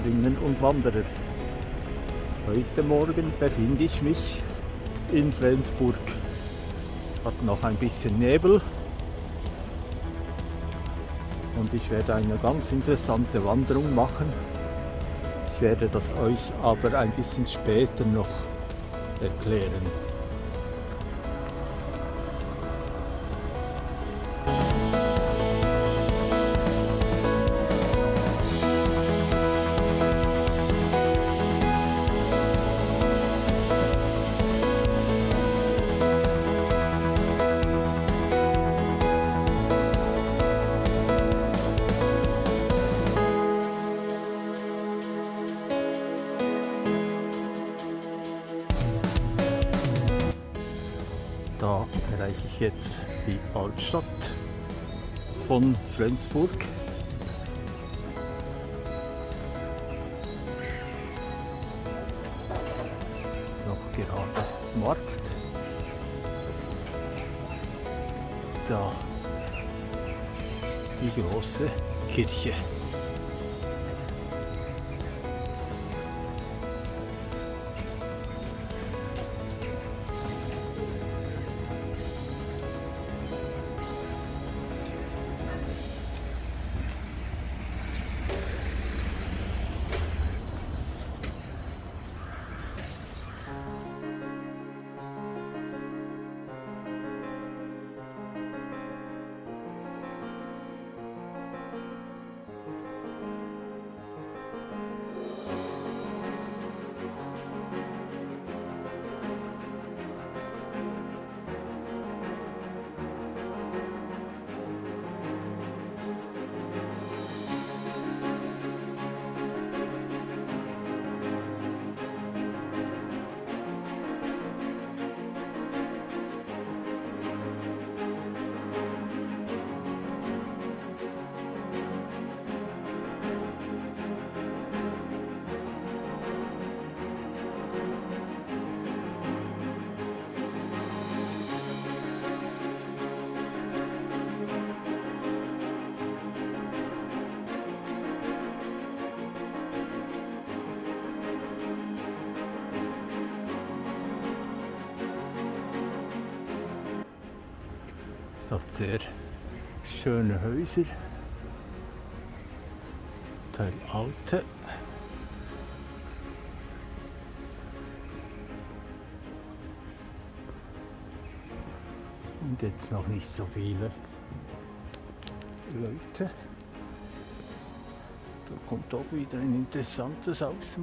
Wanderinnen und Wanderer. Heute Morgen befinde ich mich in Flensburg. Hat noch ein bisschen Nebel und ich werde eine ganz interessante Wanderung machen. Ich werde das euch aber ein bisschen später noch erklären. Jetzt die Altstadt von Flensburg. Ist noch gerade Markt. Da die große Kirche. Hat sehr schöne Häuser, Teil alte. Und jetzt noch nicht so viele Leute. Da kommt auch wieder ein interessantes Haus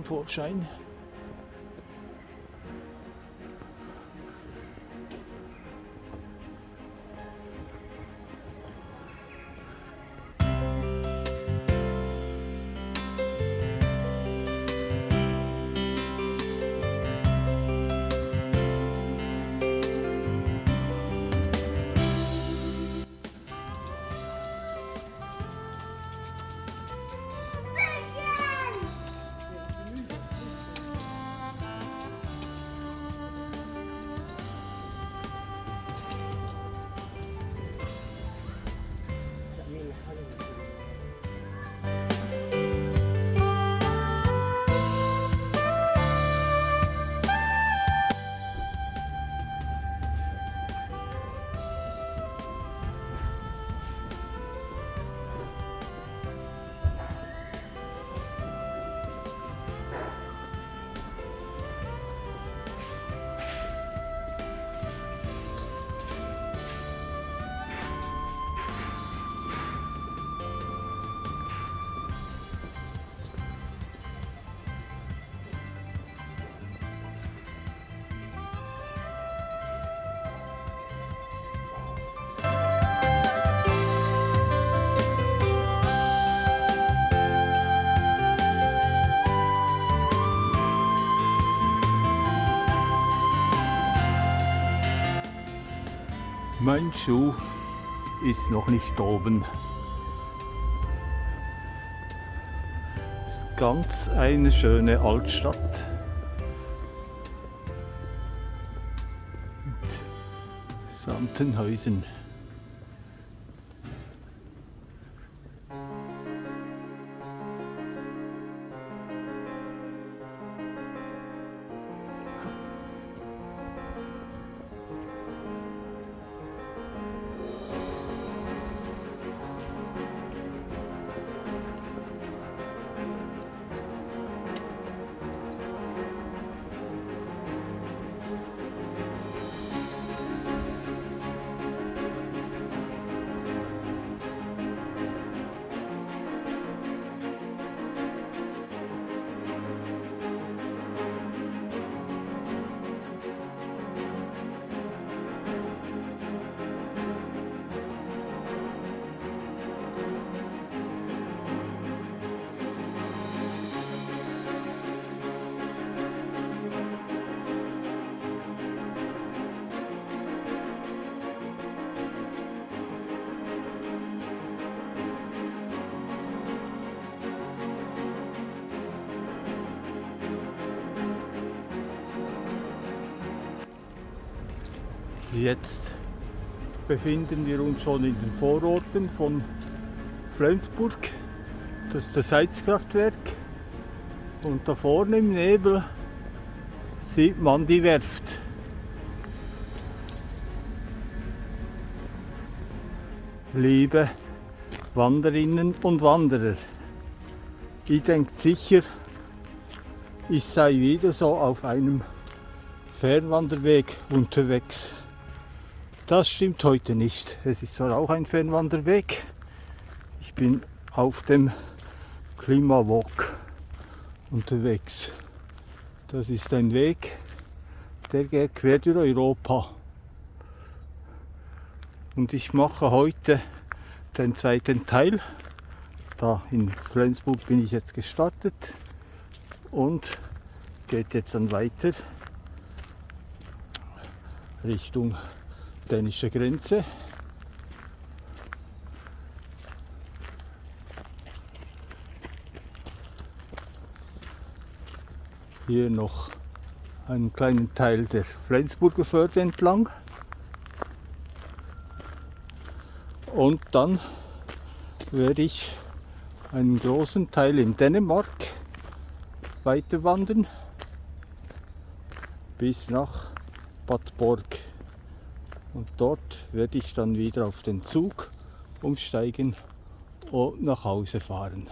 Mein Schuh ist noch nicht oben. Ist ganz eine schöne Altstadt. Mit samten Jetzt befinden wir uns schon in den Vororten von Flensburg. Das ist das Heizkraftwerk. Und da vorne im Nebel sieht man die Werft. Liebe Wanderinnen und Wanderer, ich denke sicher, ich sei wieder so auf einem Fernwanderweg unterwegs. Das stimmt heute nicht. Es ist zwar auch ein Fernwanderweg. Ich bin auf dem Klimawalk unterwegs. Das ist ein Weg, der geht quer durch Europa. Und ich mache heute den zweiten Teil. Da in Flensburg bin ich jetzt gestartet und geht jetzt dann weiter Richtung dänische Grenze. Hier noch einen kleinen Teil der Flensburger Förde entlang. Und dann werde ich einen großen Teil in Dänemark weiter wandern bis nach Bad Borg. Und dort werde ich dann wieder auf den Zug umsteigen und nach Hause fahren.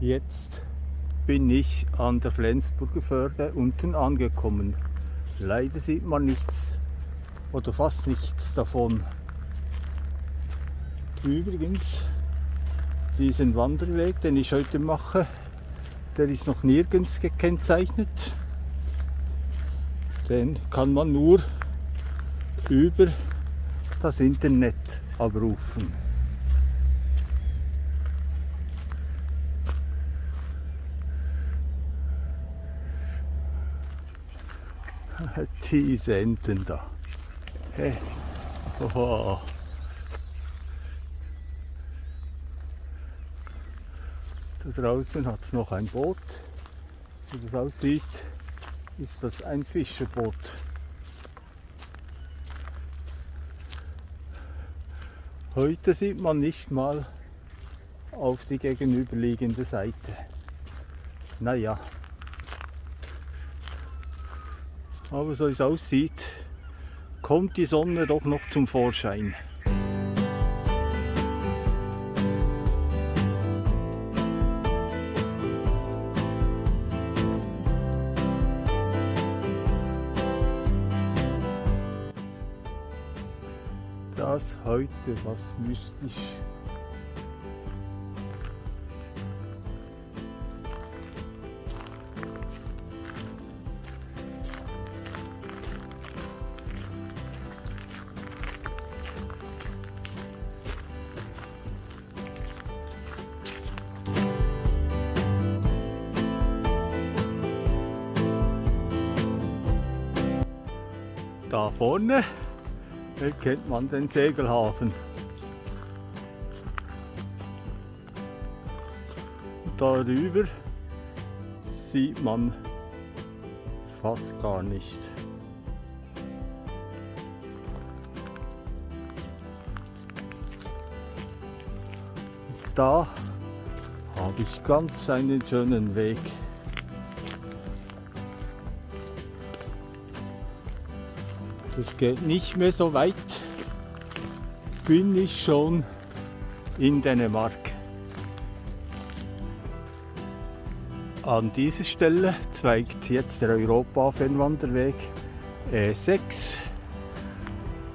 Jetzt bin ich an der Flensburger Förde unten angekommen. Leider sieht man nichts oder fast nichts davon. Übrigens, diesen Wanderweg, den ich heute mache, der ist noch nirgends gekennzeichnet. Den kann man nur über das Internet abrufen. Diese Enten da. Hey. Oh. Da draußen hat es noch ein Boot. Wie das aussieht, ist das ein Fischerboot. Heute sieht man nicht mal auf die gegenüberliegende Seite. Naja, aber so es aussieht, kommt die Sonne doch noch zum Vorschein. Heute was mystisch. Da vorne erkennt man den Segelhafen. Darüber sieht man fast gar nicht. Da habe ich ganz einen schönen Weg. Es geht nicht mehr so weit, bin ich schon in Dänemark. An dieser Stelle zweigt jetzt der Europa-Fernwanderweg E6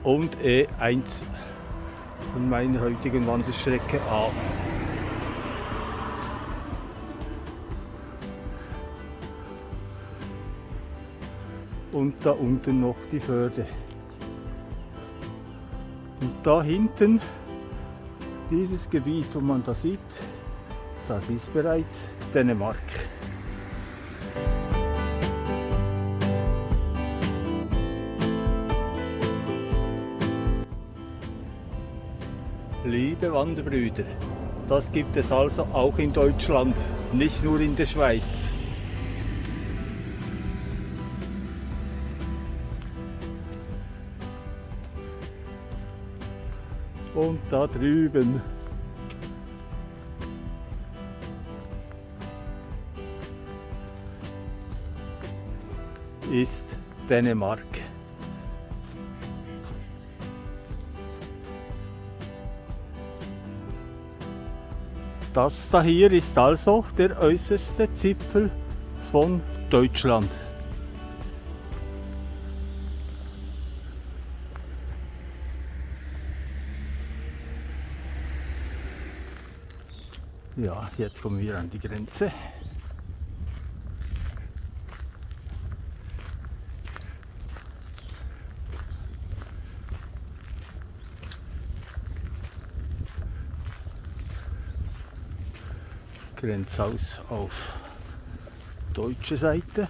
und E1 von meiner heutigen Wanderstrecke ab. Und da unten noch die Förde. Und da hinten, dieses Gebiet, wo man da sieht, das ist bereits Dänemark. Liebe Wanderbrüder, das gibt es also auch in Deutschland, nicht nur in der Schweiz. Und da drüben ist Dänemark. Das da hier ist also der äußerste Zipfel von Deutschland. Ja, jetzt kommen wir an die Grenze. Grenzhaus auf deutsche Seite.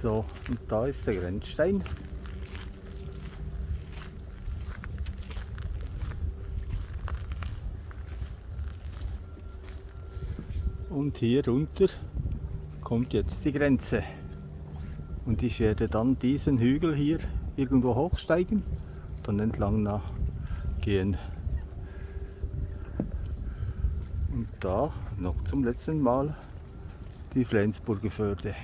So, und da ist der Grenzstein. Und hier runter kommt jetzt die Grenze. Und ich werde dann diesen Hügel hier irgendwo hochsteigen, dann entlang nach gehen. Und da noch zum letzten Mal die Flensburger Förde.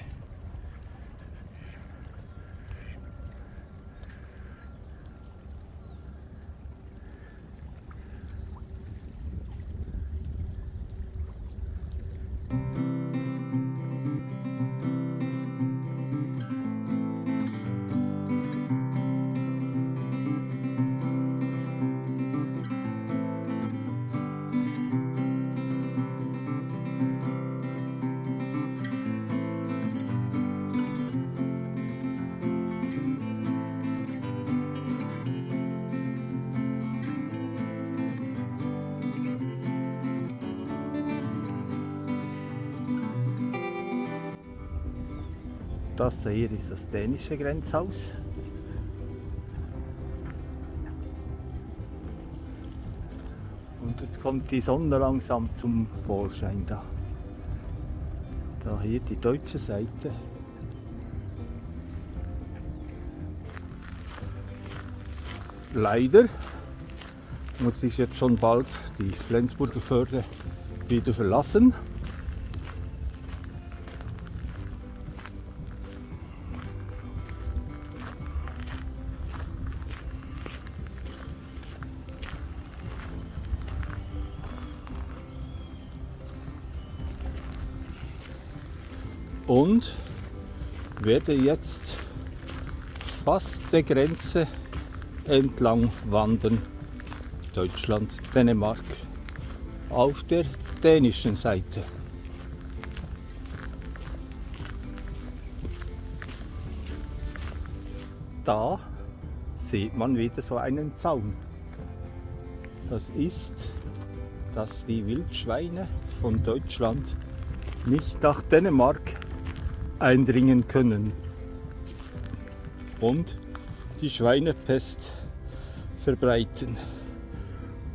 Das da hier ist das dänische Grenzhaus. Und jetzt kommt die Sonne langsam zum Vorschein da. Da hier die deutsche Seite. Leider muss ich jetzt schon bald die Flensburger Förde wieder verlassen. Werde jetzt fast der Grenze entlang wandern. Deutschland, Dänemark auf der dänischen Seite. Da sieht man wieder so einen Zaun. Das ist, dass die Wildschweine von Deutschland nicht nach Dänemark eindringen können und die Schweinepest verbreiten.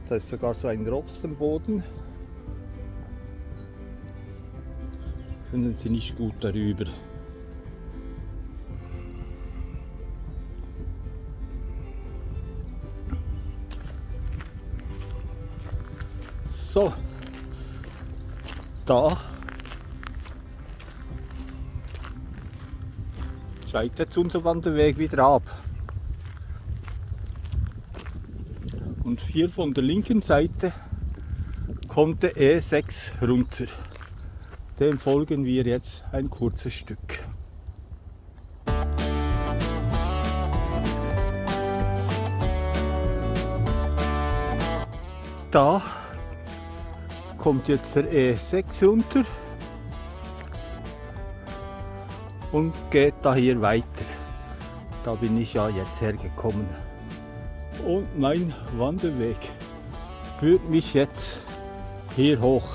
Da ist sogar so ein Rops am Boden. Können sie nicht gut darüber. So, da zweigt jetzt unser Wanderweg wieder ab. Und hier von der linken Seite kommt der E6 runter. Dem folgen wir jetzt ein kurzes Stück. Da kommt jetzt der E6 runter und geht da hier weiter. Da bin ich ja jetzt hergekommen. Und mein Wanderweg führt mich jetzt hier hoch.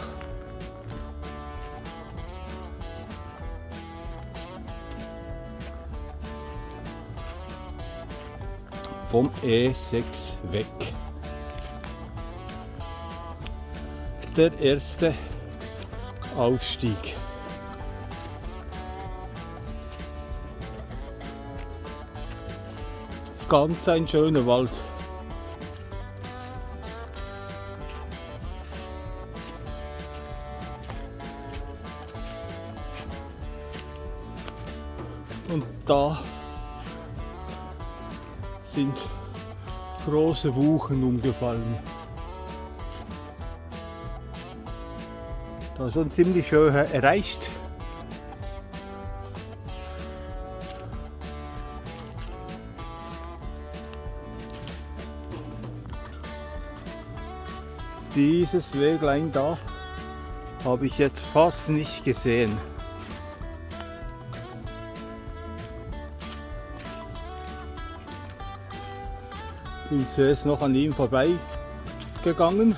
Vom E6 weg. Der erste Aufstieg. Ganz ein schöner Wald. Und da sind große Buchen umgefallen. Da schon ziemlich schön erreicht. Dieses Weglein da habe ich jetzt fast nicht gesehen. Bin zuerst noch an ihm vorbei gegangen.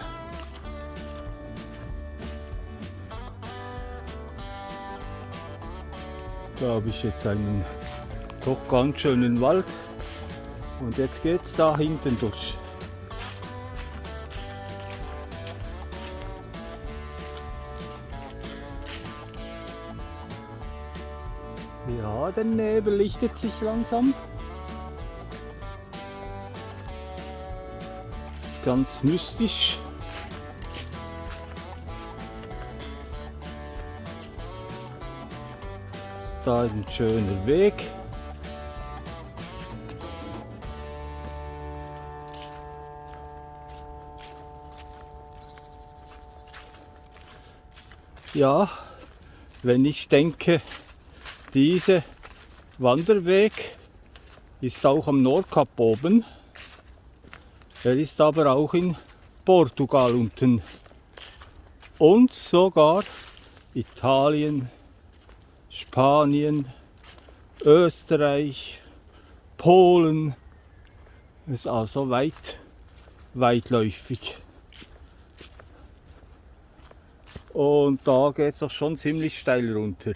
Da habe ich jetzt einen doch ganz schönen Wald und jetzt geht es da hinten durch. Der Nebel lichtet sich langsam. Ist ganz mystisch. Da ein schöner Weg. Ja, wenn ich denke, dieser Wanderweg ist auch am Nordkap oben. Er ist aber auch in Portugal unten. Und sogar Italien, Spanien, Österreich, Polen. Ist also weit, weitläufig. Und da geht es doch schon ziemlich steil runter.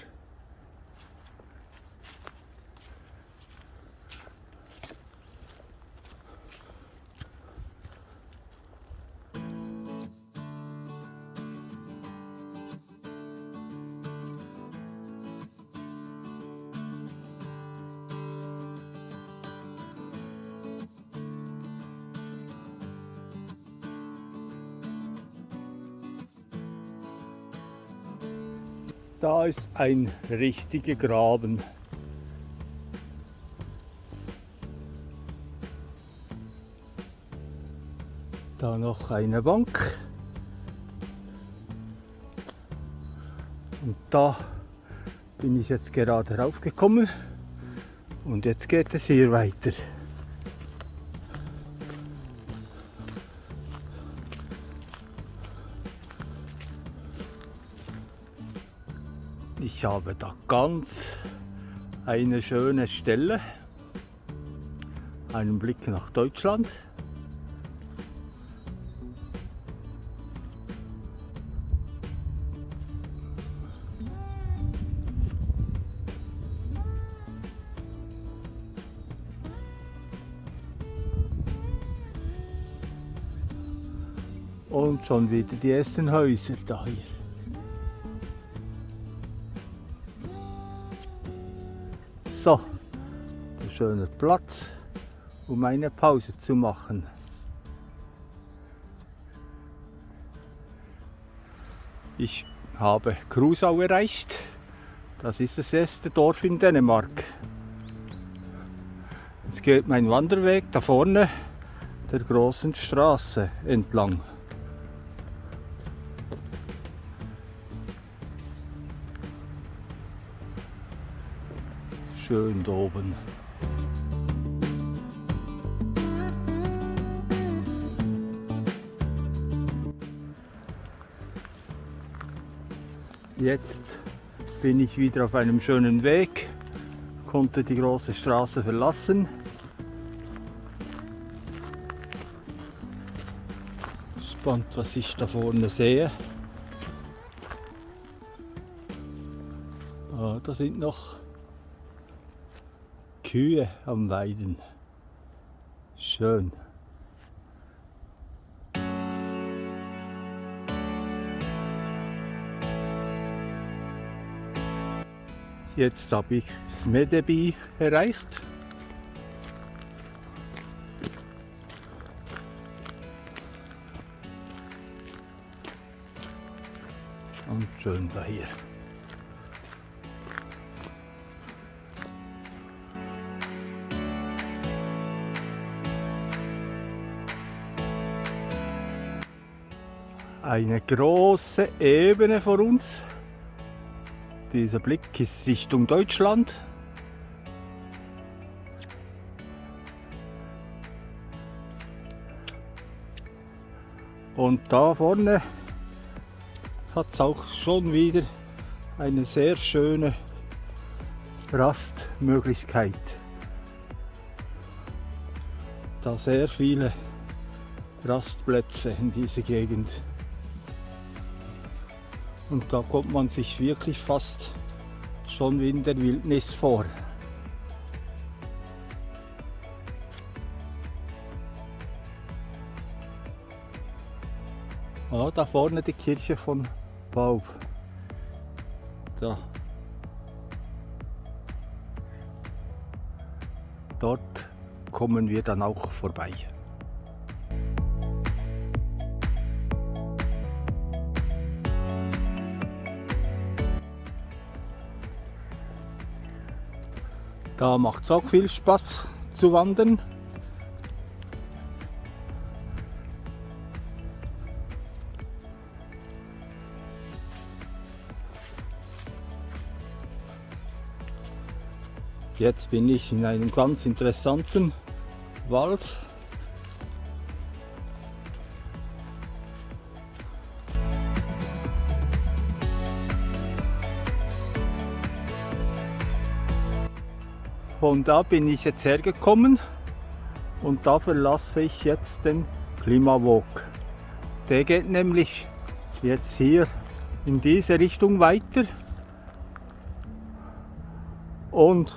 Da ist ein richtiger Graben. Da noch eine Bank. Und da bin ich jetzt gerade raufgekommen. Und jetzt geht es hier weiter. Ich habe da ganz eine schöne Stelle, einen Blick nach Deutschland. Und schon wieder die ersten Häuser da hier. So, ein schöner Platz, um eine Pause zu machen. Ich habe Krusau erreicht. Das ist das erste Dorf in Dänemark. Jetzt geht mein Wanderweg da vorne der großen Straße entlang. Schön da oben. Jetzt bin ich wieder auf einem schönen Weg, konnte die große Straße verlassen. Spannend, was ich da vorne sehe. Ah, da sind noch Kühe am Weiden. Schön. Jetzt habe ich Smedeby erreicht. Und schön da hier. Eine große Ebene vor uns. Dieser Blick ist Richtung Deutschland. Und da vorne hat es auch schon wieder eine sehr schöne Rastmöglichkeit. Da sehr viele Rastplätze in dieser Gegend. Und da kommt man sich wirklich fast schon wie in der Wildnis vor. Ah, da vorne die Kirche von Baub. Da. Dort kommen wir dann auch vorbei. Da macht es auch viel Spaß zu wandern. Jetzt bin ich in einem ganz interessanten Wald. Von da bin ich jetzt hergekommen und da verlasse ich jetzt den Klimawalk. Der geht nämlich jetzt hier in diese Richtung weiter. Und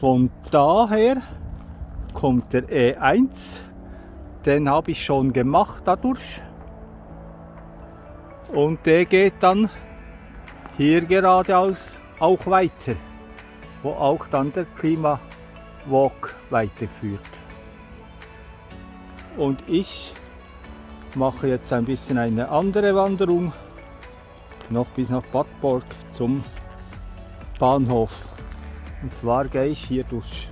von daher kommt der E1, den habe ich schon gemacht dadurch. Und der geht dann hier geradeaus auch weiter wo auch dann der Klimawalk weiterführt. Und ich mache jetzt ein bisschen eine andere Wanderung, noch bis nach Bad Borg zum Bahnhof. Und zwar gehe ich hier durch.